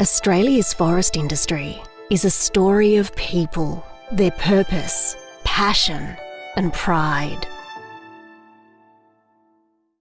Australia's forest industry is a story of people, their purpose, passion, and pride.